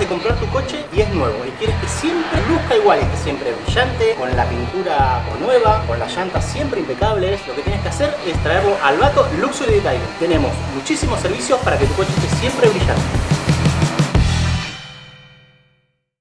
de comprar tu coche y es nuevo y quieres que siempre luzca igual, que siempre brillante, con la pintura nueva, con las llantas siempre impecables, lo que tienes que hacer es traerlo al Bato Luxury Detailing. Tenemos muchísimos servicios para que tu coche esté siempre brillante.